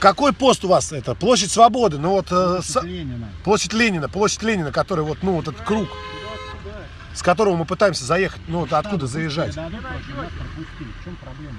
Какой пост у вас это? Площадь Свободы, ну вот... э, Площадь с- Ленина. Площадь Ленина, площадь Ленина, который вот, ну, вот этот круг, с которого мы пытаемся заехать, ну, вот откуда заезжать. Дадут. В чем проблема?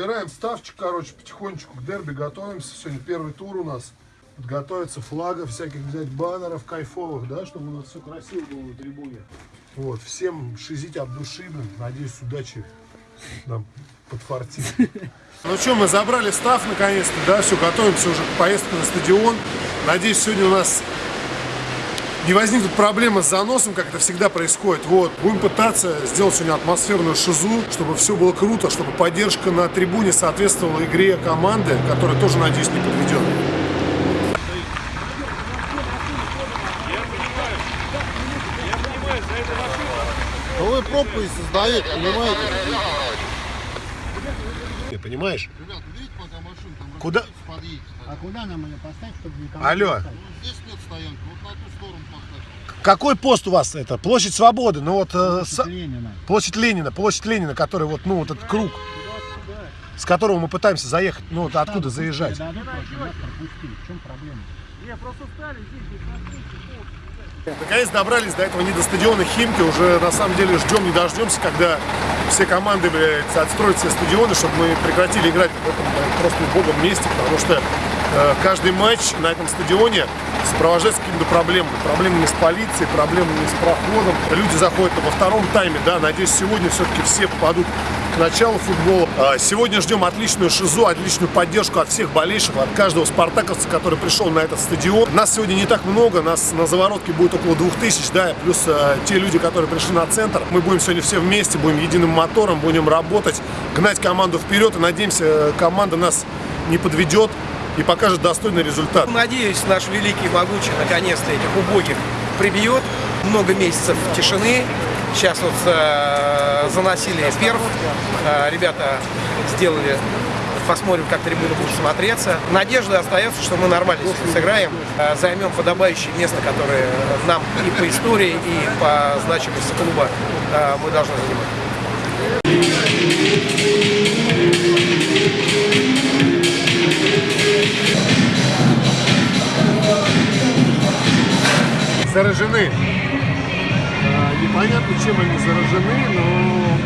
Что, забираем ставчик, короче, потихонечку к дерби готовимся. Сегодня первый тур у нас. Подготовиться флагов, всяких взять баннеров кайфовых, да, чтобы у нас все красиво было на трибуне. Вот, всем шизить от души, блин. Надеюсь, удачи нам подфартит. Ну что, мы забрали став наконец-то, да, все, готовимся уже к поездке на стадион. Надеюсь, сегодня у нас не возникнут проблемы с заносом, как это всегда происходит. Вот. Будем пытаться сделать сегодня атмосферную шизу, чтобы все было круто, чтобы поддержка на трибуне соответствовала игре команды, которая тоже, надеюсь, не подведет. Вы пробку и создаете, понимаете? Ты понимаешь? Ребят, видите, пока машин там Куда? подъедете. А куда нам ее поставить, чтобы никого Алло. не? Ну, здесь нет стоянки, вот на ту сторону поставьте. Какой пост у вас это? Площадь Свободы, ну вот... э, с- Площадь Ленина. Площадь Ленина, площадь Ленина, который вот, ну, вот этот круг, с которого мы пытаемся заехать, ну, вот откуда заезжать. Наконец добрались до этого не до стадиона Химки, уже на самом деле ждем не дождемся, когда все команды, блядь, отстроят все стадионы, чтобы мы прекратили играть в этом блядь, просто богом месте, потому что каждый матч на этом стадионе сопровождается какими-то проблемами. Проблемами с полицией, проблемами с проходом. Люди заходят во втором тайме, да, надеюсь, сегодня все-таки все попадут к началу футбола. А, Сегодня ждем отличную шизу, отличную поддержку от всех болельщиков, от каждого спартаковца, который пришел на этот стадион. Нас сегодня не так много, нас на заворотке будет около 2000, да, плюс э, те люди, которые пришли на центр. Мы будем сегодня все вместе, будем единым мотором, будем работать, гнать команду вперед и надеемся, э, команда нас не подведет и покажет достойный результат. Надеюсь, наш великий могучий наконец-то этих убогих прибьет. Много месяцев тишины. Сейчас вот э, заносили перв. Э, ребята сделали посмотрим, как трибуна будет смотреться. Надежда остается, что мы нормально сыграем, э, займем подобающее место, которое нам и по истории, и по значимости клуба э, мы должны занимать. Заражены. Э, Непонятно, чем они заражены, но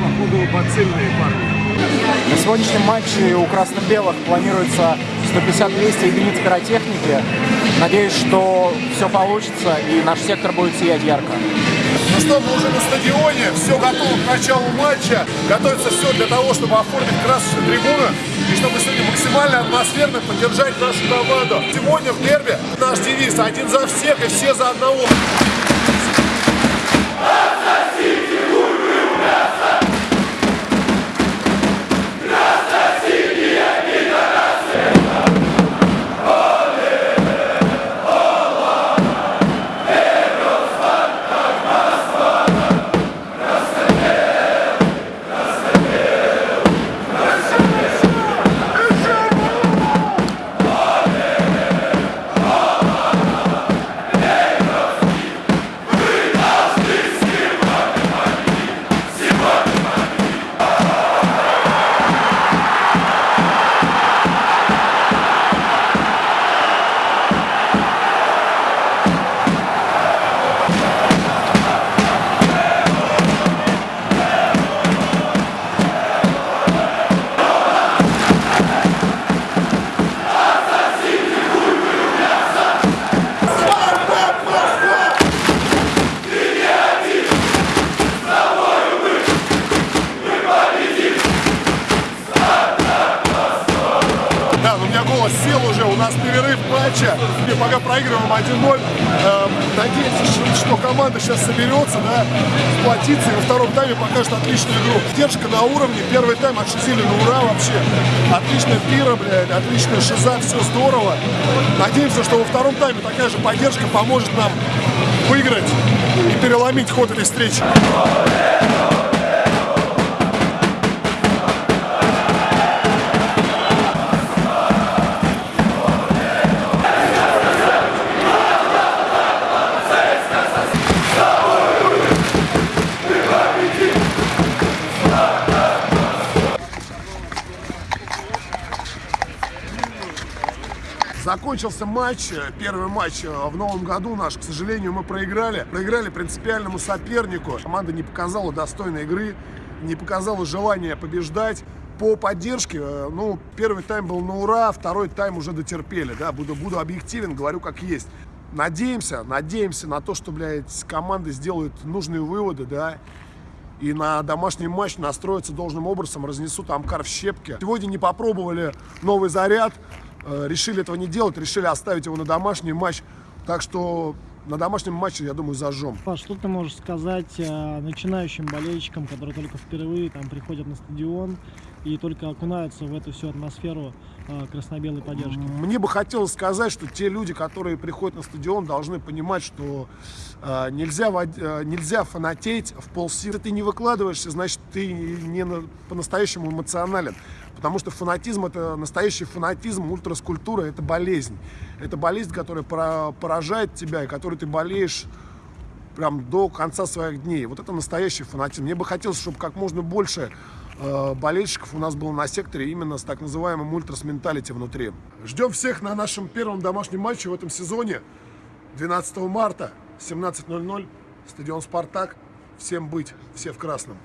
походу бацильные парни. На сегодняшнем матче у красно-белых планируется 150-200 единиц пиротехники. Надеюсь, что все получится и наш сектор будет сиять ярко. Ну что, мы уже на стадионе, все готово к началу матча. Готовится все для того, чтобы оформить красочную трибуну и чтобы сегодня максимально атмосферно поддержать нашу команду. Сегодня в дерби наш девиз «Один за всех и все за одного». Матча. Мы пока проигрываем 1-0. Эм, надеемся, что, команда сейчас соберется, да, сплотится и во втором тайме покажет отличную игру. Держка на уровне, первый тайм отшизили на ура вообще. Отличная пира, блядь, отличная шиза, все здорово. Надеемся, что во втором тайме такая же поддержка поможет нам выиграть и переломить ход этой встречи. Закончился матч, э, первый матч э, в новом году наш. К сожалению, мы проиграли. Проиграли принципиальному сопернику. Команда не показала достойной игры, не показала желания побеждать. По поддержке, э, ну, первый тайм был на ура, второй тайм уже дотерпели, да, буду, буду объективен, говорю как есть. Надеемся, надеемся на то, что, блядь, команды сделают нужные выводы, да, и на домашний матч настроятся должным образом, разнесут Амкар в щепки. Сегодня не попробовали новый заряд, решили этого не делать, решили оставить его на домашний матч. Так что на домашнем матче, я думаю, зажжем. Паш, что ты можешь сказать э, начинающим болельщикам, которые только впервые там приходят на стадион и только окунаются в эту всю атмосферу э, красно-белой поддержки? Мне бы хотелось сказать, что те люди, которые приходят на стадион, должны понимать, что э, нельзя, э, нельзя фанатеть в полсилы. Ты не выкладываешься, значит, ты не на- по-настоящему эмоционален. Потому что фанатизм – это настоящий фанатизм, ультраскультура – это болезнь. Это болезнь, которая пора- поражает тебя, и которой ты болеешь прям до конца своих дней. Вот это настоящий фанатизм. Мне бы хотелось, чтобы как можно больше болельщиков у нас было на секторе именно с так называемым ультрас менталити внутри. Ждем всех на нашем первом домашнем матче в этом сезоне. 12 марта, 17.00, стадион «Спартак». Всем быть, все в красном.